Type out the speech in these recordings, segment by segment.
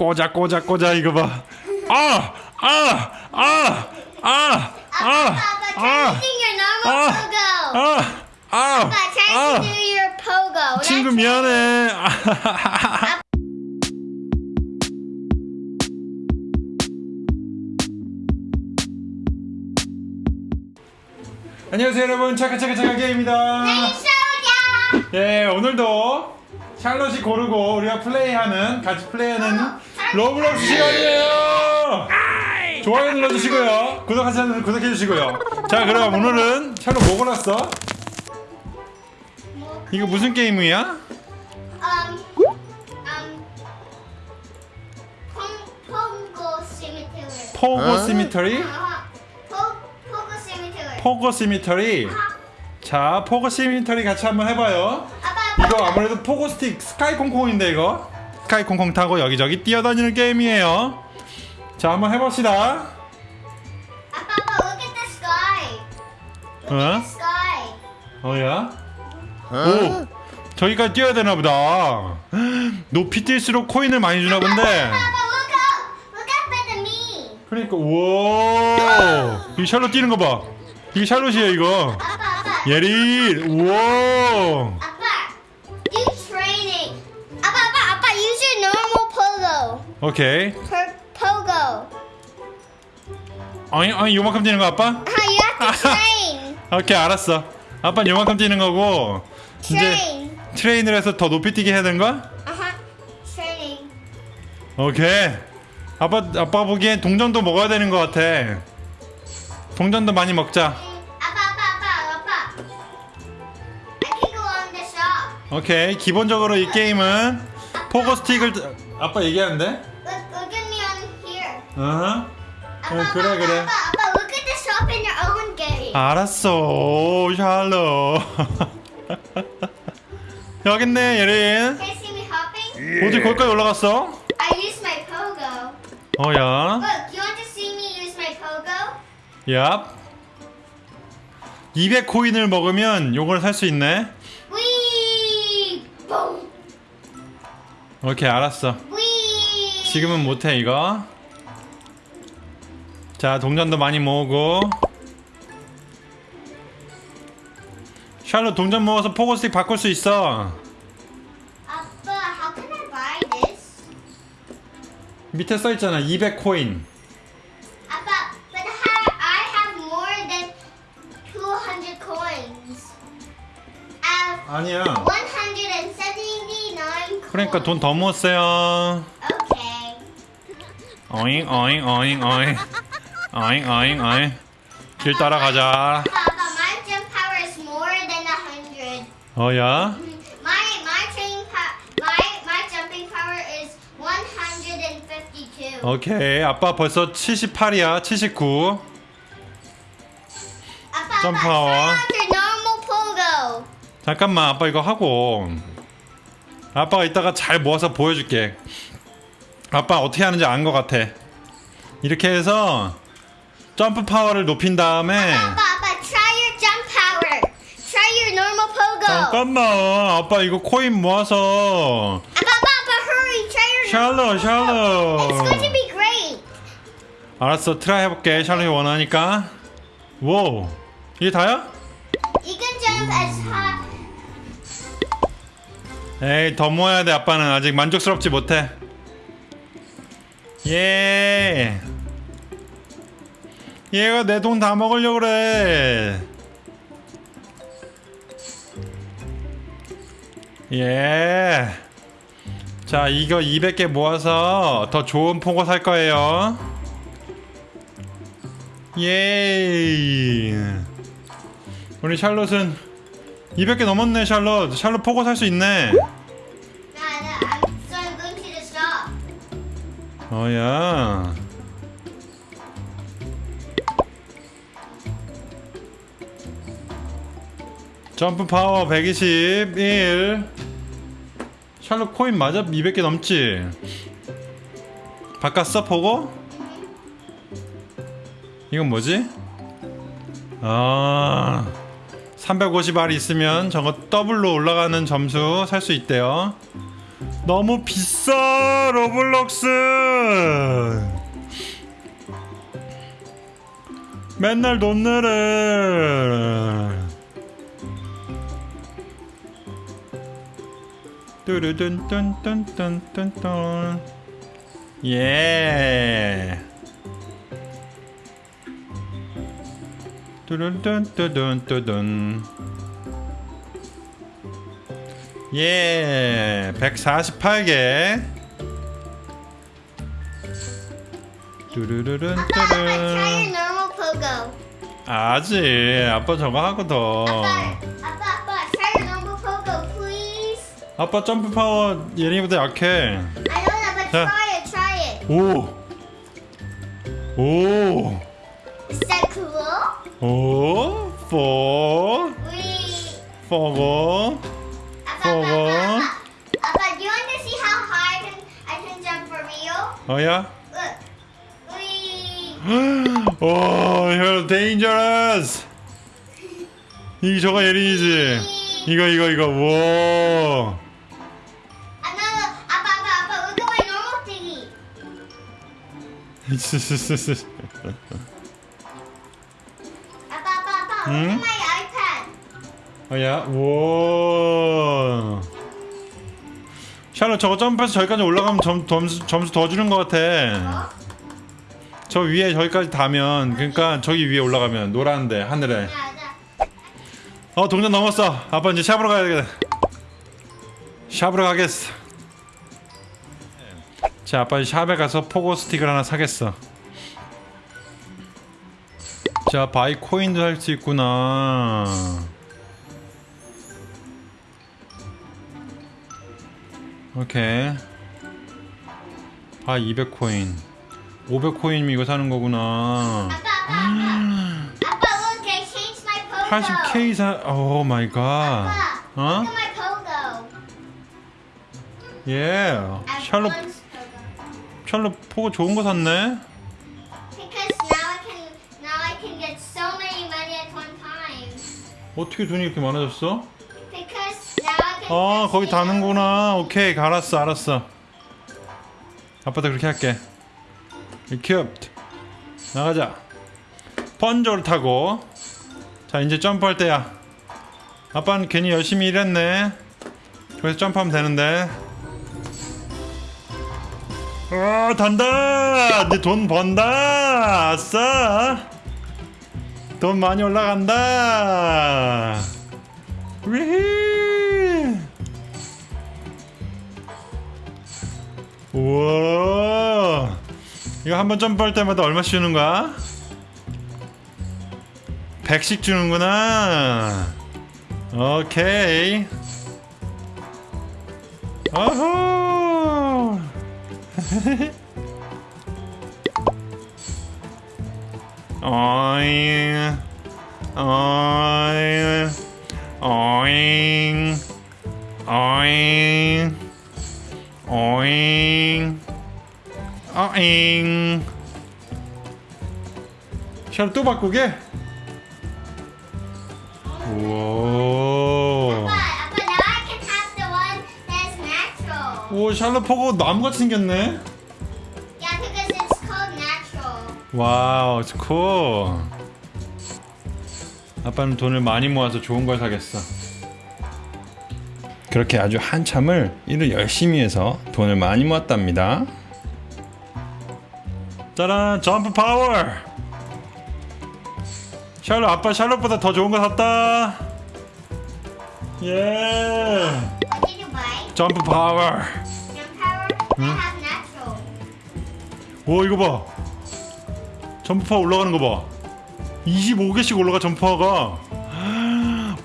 꽂아 꽂아 꽂아 이거 봐. 아! 아! 아! 아! 아! 아! 아! 아! 아! 아! your pogo. 친구 미안해. 아, 안녕하세요 여러분 차카차카차카 게임입니다. 소야. 예 오늘도 샬롯이 고르고 우리가 플레이하는 같이 플레이하는 로블록스 시간이에요. 좋아요 눌러주시고요. 구독하지 않으면 구독해주시고요. 자 그럼 오늘은 샬롯 뭐 골랐어? 이거 무슨 게임이야? Pogo Simulator? 포고 시미터리. 자 포고 시미터리 같이 한번 해봐요. 이거 아무래도 포고 스틱 스카이 콩콩인데 이거 스카이 콩콩 타고 여기저기 뛰어다니는 게임이에요. 자 한번 해봅시다. 아빠, 아빠, look at the sky. Look 어? at the sky. 어야? 오 저기까지 뛰어야 되나 보다. 높이 뛸수록 코인을 많이 주나 본데. 아빠, look up. Look up at me. 그러니까 우와 이 샬롯 뛰는 거 봐. 이게 샬롯이에요 이거. 아빠, 아빠. 예리 우와. 오케이. Per pogo. 어이 어이 요만큼 뛰는 거 아빠? Ah, you have to train. 오케이 알았어. 아빠 는 요만큼 뛰는 거고 이제 Train. 트레인을 해서 더 높이 뛰게 해야 되는 거야? Uh-huh. Training. 오케이. 아빠 아빠 보기엔 동전도 먹어야 되는 것 같아. 동전도 많이 먹자. 아빠, 아빠, 아빠, 아빠. I can go on the shop. 오케이. 기본적으로 이 게임은 포고 스틱을 아빠 얘기하는데? Look, look at me on here. 어허. 아빠, 어, 그래, 그래. 아빠, 아빠, look at the shop in your own game. 알았어. 오, 샬롯. 여기 있네, 예린. Can you see me hopping? 어디 거기까지 올라갔어? I use my pogo. 어야. Look, you want to see me use my pogo? 얍. 200 코인을 먹으면 요걸 살 수 있네. 오케이, 알았어. 지금은 못해 이거 자 동전도 많이 모으고 샬롯 동전 모아서 포고스틱 바꿀 수 있어 Appa, how can I buy this? 밑에 써있잖아 200 코인 Appa, but ha- I have more than 200 coins. Have 아니야 179 coins. 그러니까 돈 더 모았어요 Okay. 어잉 어잉 어잉 어잉 어잉 어잉 어잉 길 따라가자 Papa, my jump power is more than 100. 어야 My my training power, my my jumping power is 152. 오케이 아빠 벌써 78이야 79 Appa, Jump Appa, power. try out your normal pogo. 잠깐만 아빠 이거 하고 아빠가 이따가 잘 모아서 보여줄게 아빠 어떻게 하는지 안 것 같아 이렇게 해서 점프 파워를 높인 다음에 Appa, Appa, try your jump power. Try your normal pogo. 잠깐만 아빠 이거 코인 모아서 Appa, Appa, Appa, hurry. Try your normal 샬롯 샬롯 It's going to be great. 알았어 트라이 해볼게 샬롯이 원하니까 wow 이게 다야? You can jump as high. 에이 더 모아야 돼 아빠는 아직 만족스럽지 못해 예 얘가 내 돈 다 먹으려고 그래 예. 자, 이거 200개 모아서 더 좋은 포고 살 거예요. 예. 우리 샬롯은 200개 넘었네, 샬롯. 샬롯 포고 살 수 있네. 어야. 점프 파워 121. 샬롯 코인 맞아? 200개 넘지? 바꿨어 보고? 이건 뭐지? 아 350알이 있으면 저거 더블로 올라가는 점수 살 수 있대요 너무 비싸 로블록스 맨날 돈 내래. 뚜루둔뚠뚠뚠뚠뚠 예. 뚜룬뚠뚜둔뚜둔 예 148개 뚜루루룬 뚜룬. 아직 아빠 저거 하거든 아빠, 아빠, 점프 파워 예린이보다 약해 자. 오 오, Is that cool? 오, 포. 포고. Appa, Appa, do you want to see how high I can, I can jump for real? 어야? Look. We. 오, 형, dangerous. 이 저거 예린이지. 이거 이거 이거. 와. Appa, Appa, Appa, look at my normal thingy. IPad. 어야, 와. 샬롯 저거 점프해서 저기까지 올라가면 점, 점수, 점수 더 주는 것 같아. 어? 저 위에 저기까지 닿으면, 그러니까 저기 위에 올라가면 노란데 하늘에. 어 동전 넘었어. 아빠 이제 샵으로 가야 되겠다. 샵으로 가겠어. 자 아빠 이제 샵에 가서 pogo stick을 하나 사겠어. 자 buy coin도 할 수 있구나. 오케이. buy 200 코인. 500 coin이면 이거 사는 거구나. 아빠, 아빠, 아빠. 아빠, look, I changed my pogo. 80k 사. Oh my god. 어? 예. 샬롯. 샬롯 pogo 좋은 거 샀네. 어떻게 돈이 이렇게 많아졌어? 아 거기 다는구나. 오케이 알았어 알았어. 아빠도 그렇게 할게. 큐트 나가자. 번조를 타고. 자 이제 점프할 때야. 아빠는 괜히 열심히 일했네. 그래서 점프하면 되는데. 어 단다. 이제 돈 번다. 아싸. 돈 많이 올라간다. 우와. 이거 한 번 점프할 때마다 얼마씩 주는 거야? 100씩 주는구나. 오케이. 어후. 어잉. 어잉. 어잉. 어잉. 어잉. 어잉. 샤또 바꾸게? 우와. But, but now I can have the one that's natural. 오, 샬롯 포고 나무같이 생겼네. 와우, cool. 아빠는 돈을 많이 모아서 좋은 걸 사겠어. 그렇게 아주 한참을 일을 열심히 해서 돈을 많이 모았답니다. 짜란, 점프 파워! 샬롯, 아빠 샬롯보다 더 좋은 거 샀다. 예? 점프 파워. Natural. 오 이거 봐 점프파 올라가는 거봐. 25개씩 올라가 점프파가.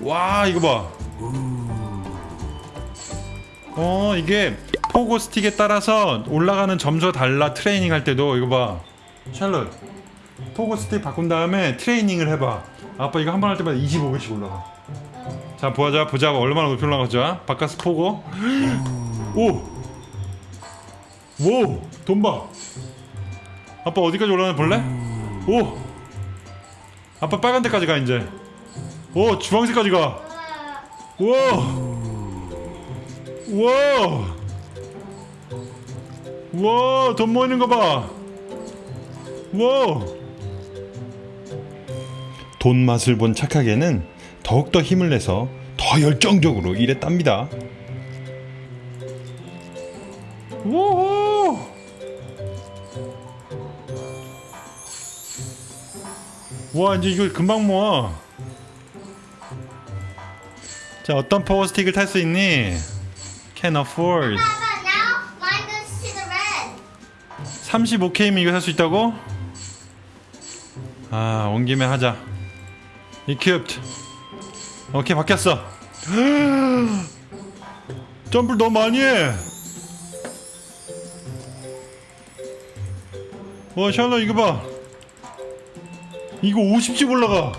와 이거 봐 어 이게 pogo stick에 따라서 올라가는 점수가 달라 트레이닝 할 때도. 이거 봐. 샬롯. pogo stick 바꾼 다음에 트레이닝을 해봐. 아빠 이거 한 번 할 때마다 25개씩 올라가. 자 보자 보자. 얼마나 높이 올라가나 바뀐 pogo. 오오돈 봐. 아빠 어디까지 올라가나 볼래? 오! 아빠 빨간 데까지 가 이제. 오 주황색까지 가. 우와! 우와! 우와 돈 모이는 거봐 우와 돈 맛을 본 착하게는 더욱더 힘을 내서 더 열정적으로 일했답니다 와 이제 이걸 금방 모아 자 어떤 파워스틱을 탈 수 있니? Can afford Papa, now mine goes to the red. 35K면 이거 살 수 있다고? 아, 온 김에 하자. equipped. 오케이, 바뀌었어. 점프를 너무 많이 해. 와, 샬롯 이거 봐. 이거 50씩 올라가.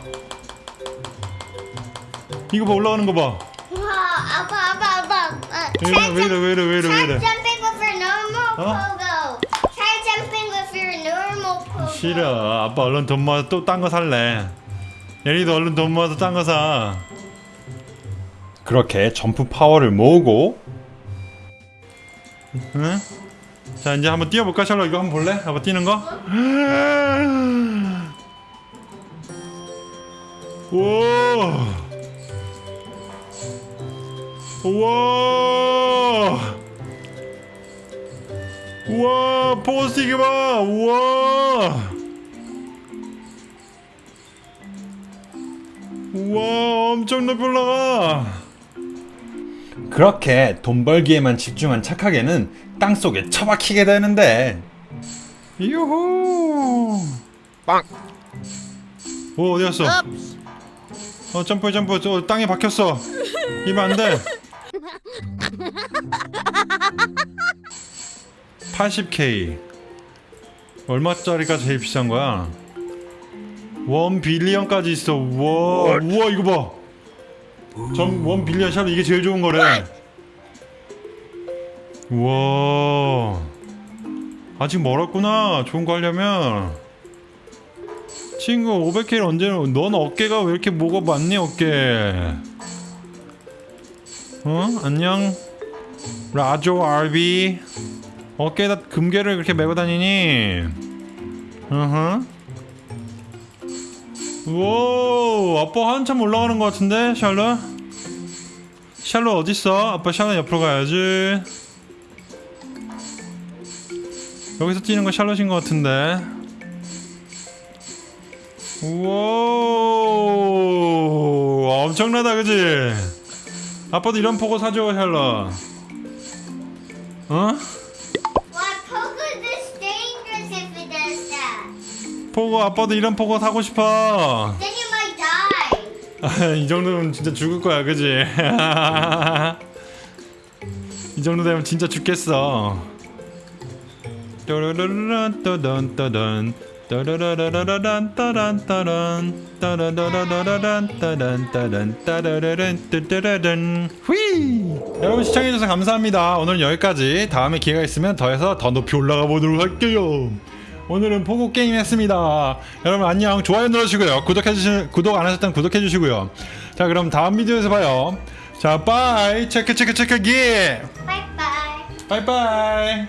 이거 봐, 올라가는 거 봐. Wow, Abba, Abba, Abba. Uh, 왜 이래, 왜 이래, 왜 이래, 왜 이래, 왜 pogo. 싫어. 아빠 얼른 돈 모아서 또 딴 거 살래. 예리도 얼른 돈 모아서 딴 거 사. 그렇게 점프 파워를 모으고 응? 자 이제 한번 뛰어볼까 샬롯 이거 한번 볼래? 아빠 뛰는 거? 오! 우와! 우와 포스틱이 봐. 우와. 우와 엄청 높이 올라가. 그렇게 돈 벌기에만 집중한 착하게는 땅속에 처박히게 되는데. 유후. 빵. 오 어디 갔어 어 점프해 점프 저 땅에 박혔어 이면 안돼 80k 얼마짜리가 제일 비싼 거야? 원 빌리언까지 있어. 우와, 우와 이거 봐. 전원 빌리언 샵 이게 제일 좋은 거래. 우와. 아직 멀었구나. 좋은 거 하려면. 친구 500K를 언제 넌 어깨가 왜 이렇게 뭐가 많니 어깨? 어? 안녕. 라조 RB. 어깨에다 금괴를 그렇게 메고 다니니? 어허. 우와, 아빠 한참 올라가는 것 같은데, 샬롯? 샬롯 어딨어? 아빠 샬롯 옆으로 가야지. 여기서 뛰는 거 샬롯인 것 같은데. 우와, 엄청나다, 그지? 아빠도 이런 포고 사줘, 샬롯. 어? 포고 아빠도 이런 포고 사고 싶어. 이 정도면 진짜 죽을 거야, 그지? 이 정도 되면 진짜 죽겠어. 떠르르르르란 따란 따란. 따라라라라란 따란 따란 따르르른 뜨르르른 휘! 여러분 시청해주셔서 감사합니다. 오늘 여기까지. 다음에 기회가 있으면 더해서 더 높이 올라가 보도록 할게요. 오늘은 pogo 게임 했습니다. 여러분 안녕. 좋아요 눌러주시고요. 구독해주시 구독 안 하셨다면 구독해주시고요. 자 그럼 다음 비디오에서 봐요. 자 bye. 체크 체크 체크 기. Bye bye. 바이바이.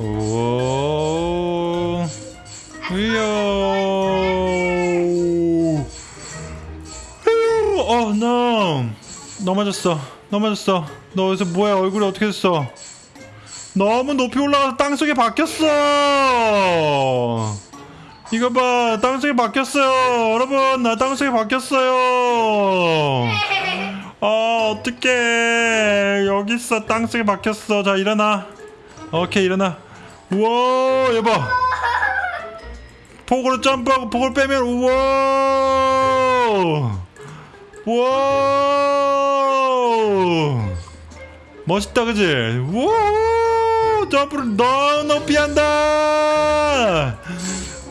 오 위요. 어 너 넘어졌어. 넘어졌어. 너 여기서 뭐야? 얼굴이 어떻게 됐어? 너무 높이 올라가서 땅속에 박혔어. 이거 봐 땅속에 박혔어요. 여러분 나 땅속에 박혔어요. 아 어떡해. 여기 있어. 땅속에 박혔어. 자 일어나. 오케이 일어나. 우와 여봐 폭으로 점프하고 폭을 빼면 우와! 우와! 멋있다 그지? 우와! 점프를 너무 높이 한다!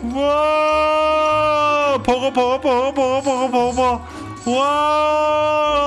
우와! 버거 버거 버거 버거 버거 버거. 우와